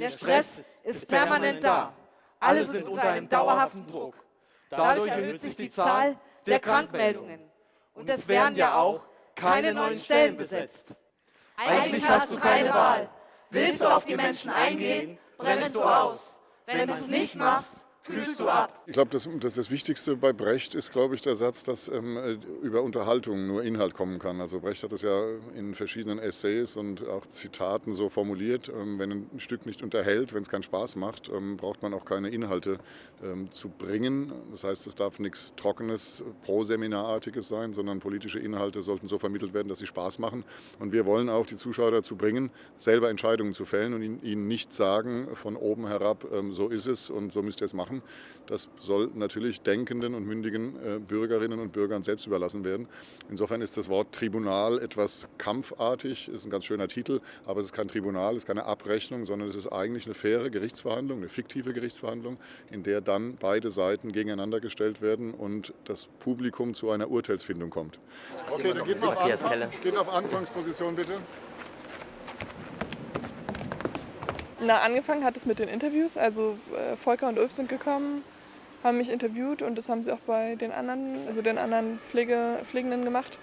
Der Stress ist permanent da. Alle sind unter einem dauerhaften Druck. Dadurch erhöht sich die Zahl der Krankmeldungen. Und es werden ja auch keine neuen Stellen besetzt. Eigentlich hast du keine Wahl. Willst du auf die Menschen eingehen, brennst du aus. Wenn du es nicht machst, kühlst du ab. Ich glaube, das, das, das, Wichtigste bei Brecht ist, glaube ich, der Satz, dass ähm, über Unterhaltung nur Inhalt kommen kann. Also Brecht hat es ja in verschiedenen Essays und auch Zitaten so formuliert, ähm, wenn ein Stück nicht unterhält, wenn es keinen Spaß macht, ähm, braucht man auch keine Inhalte ähm, zu bringen. Das heißt, es darf nichts Trockenes, Pro-Seminarartiges sein, sondern politische Inhalte sollten so vermittelt werden, dass sie Spaß machen. Und wir wollen auch die Zuschauer dazu bringen, selber Entscheidungen zu fällen und ihnen nicht sagen, von oben herab, ähm, so ist es und so müsst ihr es machen. Das soll natürlich denkenden und mündigen äh, Bürgerinnen und Bürgern selbst überlassen werden. Insofern ist das Wort Tribunal etwas kampfartig, ist ein ganz schöner Titel, aber es ist kein Tribunal, es ist keine Abrechnung, sondern es ist eigentlich eine faire Gerichtsverhandlung, eine fiktive Gerichtsverhandlung, in der dann beide Seiten gegeneinander gestellt werden und das Publikum zu einer Urteilsfindung kommt. Okay, dann geht mal auf, Anfang, geht auf Anfangsposition bitte. Na, angefangen hat es mit den Interviews. Also äh, Volker und Ulf sind gekommen, haben mich interviewt und das haben sie auch bei den anderen, also den anderen Pflege, Pflegenden gemacht.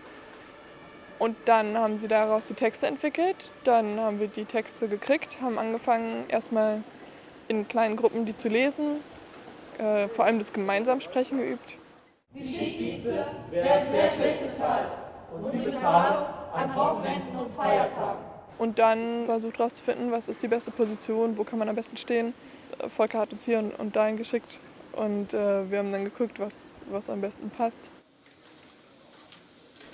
Und dann haben sie daraus die Texte entwickelt. Dann haben wir die Texte gekriegt, haben angefangen erstmal in kleinen Gruppen die zu lesen, äh, vor allem das Gemeinsamsprechen geübt. Die Schichtdienste werden sehr schlecht bezahlt und die Bezahlung an Wochenenden und Feiertagen und dann versucht herauszufinden, was ist die beste Position, wo kann man am besten stehen. Volker hat uns hier und dahin geschickt und äh, wir haben dann geguckt, was, was am besten passt.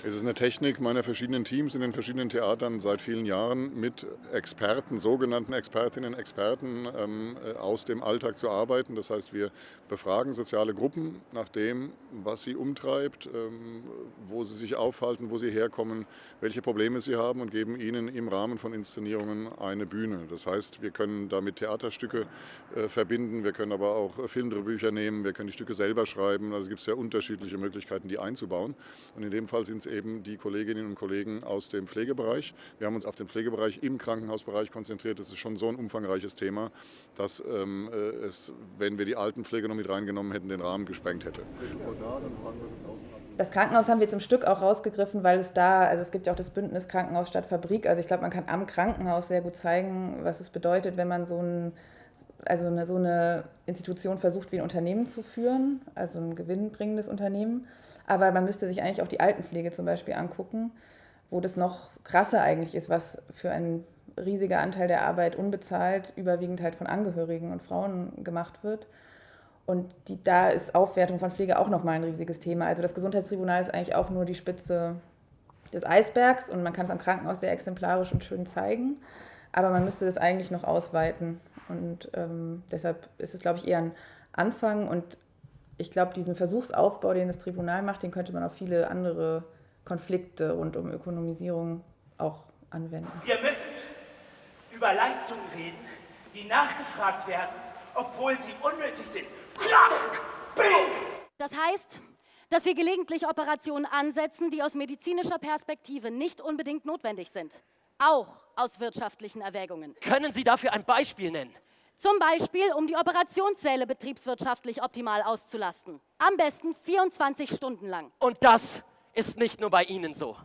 Es ist eine Technik meiner verschiedenen Teams in den verschiedenen Theatern seit vielen Jahren mit Experten, sogenannten Expertinnen, Experten ähm, äh, aus dem Alltag zu arbeiten. Das heißt, wir befragen soziale Gruppen nach dem, was sie umtreibt, ähm, wo sie sich aufhalten, wo sie herkommen, welche Probleme sie haben und geben ihnen im Rahmen von Inszenierungen eine Bühne. Das heißt, wir können damit Theaterstücke äh, verbinden, wir können aber auch Filmdrehbücher nehmen, wir können die Stücke selber schreiben. Also es gibt sehr unterschiedliche Möglichkeiten, die einzubauen. Und in dem Fall sind es eben die Kolleginnen und Kollegen aus dem Pflegebereich. Wir haben uns auf den Pflegebereich im Krankenhausbereich konzentriert. Das ist schon so ein umfangreiches Thema, dass ähm, äh, es, wenn wir die Altenpflege noch mit reingenommen hätten, den Rahmen gesprengt hätte. Das Krankenhaus haben wir zum Stück auch rausgegriffen, weil es da, also es gibt ja auch das Bündnis Krankenhaus statt Fabrik. Also ich glaube, man kann am Krankenhaus sehr gut zeigen, was es bedeutet, wenn man so ein also eine, so eine Institution versucht, wie ein Unternehmen zu führen, also ein gewinnbringendes Unternehmen. Aber man müsste sich eigentlich auch die Altenpflege zum Beispiel angucken, wo das noch krasser eigentlich ist, was für ein riesiger Anteil der Arbeit unbezahlt, überwiegend halt von Angehörigen und Frauen gemacht wird. Und die, da ist Aufwertung von Pflege auch nochmal ein riesiges Thema. Also das Gesundheitstribunal ist eigentlich auch nur die Spitze des Eisbergs und man kann es am Krankenhaus sehr exemplarisch und schön zeigen. Aber man müsste das eigentlich noch ausweiten. Und ähm, deshalb ist es, glaube ich, eher ein Anfang und ich glaube, diesen Versuchsaufbau, den das Tribunal macht, den könnte man auf viele andere Konflikte rund um Ökonomisierung auch anwenden. Wir müssen über Leistungen reden, die nachgefragt werden, obwohl sie unnötig sind. Klack! Bing! Das heißt, dass wir gelegentlich Operationen ansetzen, die aus medizinischer Perspektive nicht unbedingt notwendig sind. Auch aus wirtschaftlichen Erwägungen. Können Sie dafür ein Beispiel nennen? Zum Beispiel, um die Operationssäle betriebswirtschaftlich optimal auszulasten. Am besten 24 Stunden lang. Und das ist nicht nur bei Ihnen so.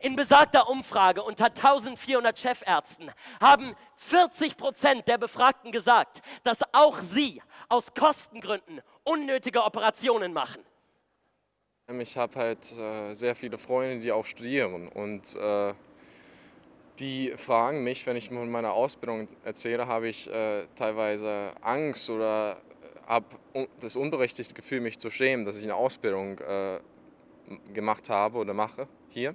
In besagter Umfrage unter 1400 Chefärzten haben 40 Prozent der Befragten gesagt, dass auch sie aus Kostengründen unnötige Operationen machen. Ich habe halt äh, sehr viele Freunde, die auch studieren und äh, die fragen mich, wenn ich von meiner Ausbildung erzähle, habe ich äh, teilweise Angst oder äh, habe das unberechtigte Gefühl, mich zu schämen, dass ich eine Ausbildung äh, gemacht habe oder mache hier,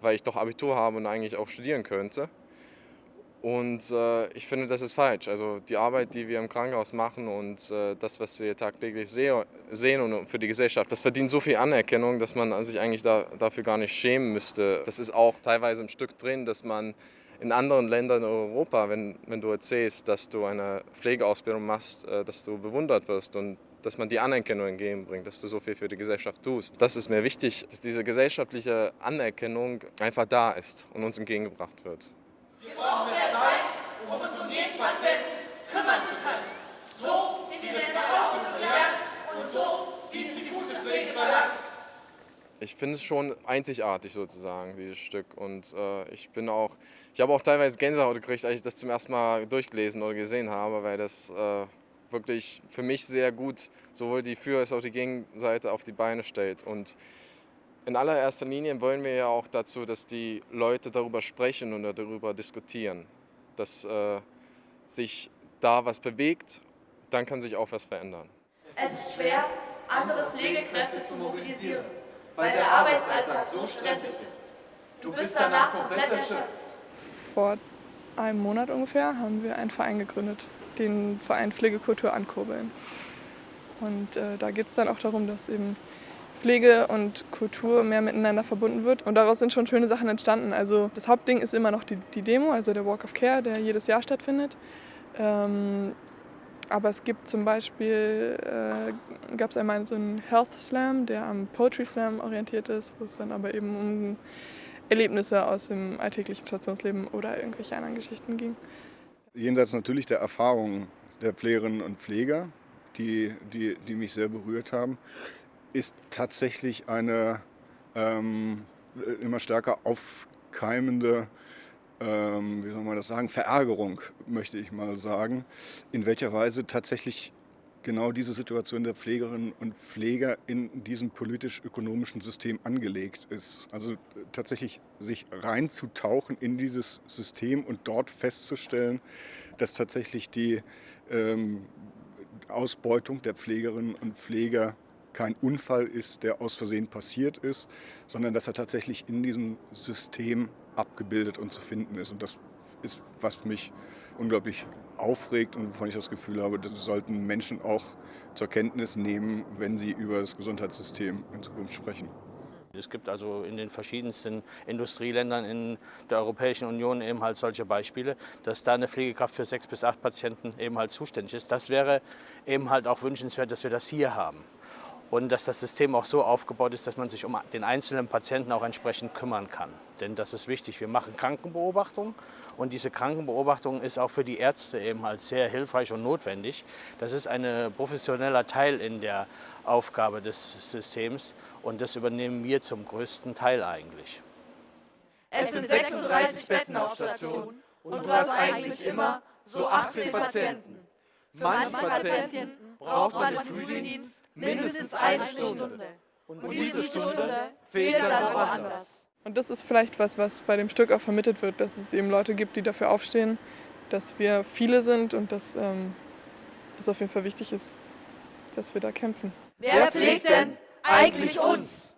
weil ich doch Abitur habe und eigentlich auch studieren könnte. Und äh, ich finde, das ist falsch. Also die Arbeit, die wir im Krankenhaus machen und äh, das, was wir tagtäglich seh sehen und für die Gesellschaft, das verdient so viel Anerkennung, dass man sich eigentlich da, dafür gar nicht schämen müsste. Das ist auch teilweise im Stück drin, dass man in anderen Ländern in Europa, wenn, wenn du erzählst, dass du eine Pflegeausbildung machst, äh, dass du bewundert wirst und dass man die Anerkennung entgegenbringt, dass du so viel für die Gesellschaft tust. Das ist mir wichtig, dass diese gesellschaftliche Anerkennung einfach da ist und uns entgegengebracht wird. Wir brauchen mehr Zeit, um uns um jeden Patienten kümmern zu können. So, wie wir es ausdrücken lernen und so, wie es die gute Pflege verlangt. Ich finde es schon einzigartig sozusagen, dieses Stück. Und äh, ich bin auch, ich habe auch teilweise Gänsehaut gekriegt, als ich das zum ersten Mal durchgelesen oder gesehen habe, weil das äh, wirklich für mich sehr gut sowohl die Für- als auch die Gegenseite auf die Beine stellt. Und in allererster Linie wollen wir ja auch dazu, dass die Leute darüber sprechen und darüber diskutieren, dass äh, sich da was bewegt, dann kann sich auch was verändern. Es ist schwer, andere Pflegekräfte zu mobilisieren, weil der Arbeitsalltag so stressig ist. Du bist danach komplett erschöpft. Vor einem Monat ungefähr haben wir einen Verein gegründet, den Verein Pflegekultur ankurbeln. Und äh, da geht es dann auch darum, dass eben Pflege und Kultur mehr miteinander verbunden wird. Und daraus sind schon schöne Sachen entstanden. Also das Hauptding ist immer noch die, die Demo, also der Walk of Care, der jedes Jahr stattfindet. Ähm, aber es gibt zum Beispiel, äh, gab es einmal so einen Health Slam, der am Poetry Slam orientiert ist, wo es dann aber eben um Erlebnisse aus dem alltäglichen Stationsleben oder irgendwelche anderen Geschichten ging. Jenseits natürlich der Erfahrungen der Pflegerinnen und Pfleger, die, die, die mich sehr berührt haben, ist tatsächlich eine ähm, immer stärker aufkeimende, ähm, wie soll man das sagen, Verärgerung, möchte ich mal sagen, in welcher Weise tatsächlich genau diese Situation der Pflegerinnen und Pfleger in diesem politisch-ökonomischen System angelegt ist. Also tatsächlich sich reinzutauchen in dieses System und dort festzustellen, dass tatsächlich die ähm, Ausbeutung der Pflegerinnen und Pfleger kein Unfall ist, der aus Versehen passiert ist, sondern dass er tatsächlich in diesem System abgebildet und zu finden ist. Und das ist, was mich unglaublich aufregt und wovon ich das Gefühl habe, das sollten Menschen auch zur Kenntnis nehmen, wenn sie über das Gesundheitssystem in Zukunft sprechen. Es gibt also in den verschiedensten Industrieländern in der Europäischen Union eben halt solche Beispiele, dass da eine Pflegekraft für sechs bis acht Patienten eben halt zuständig ist. Das wäre eben halt auch wünschenswert, dass wir das hier haben und dass das System auch so aufgebaut ist, dass man sich um den einzelnen Patienten auch entsprechend kümmern kann. Denn das ist wichtig. Wir machen Krankenbeobachtung und diese Krankenbeobachtung ist auch für die Ärzte eben halt sehr hilfreich und notwendig. Das ist ein professioneller Teil in der Aufgabe des Systems und das übernehmen wir zum größten Teil eigentlich. Es sind 36 Betten auf Station und du hast eigentlich immer so 18 Patienten. Manche Patienten braucht man im Frühdienst mindestens eine Stunde. Und diese Stunde fehlt dann woanders. Und das ist vielleicht was, was bei dem Stück auch vermittelt wird, dass es eben Leute gibt, die dafür aufstehen, dass wir viele sind und dass ähm, es auf jeden Fall wichtig ist, dass wir da kämpfen. Wer pflegt denn eigentlich uns?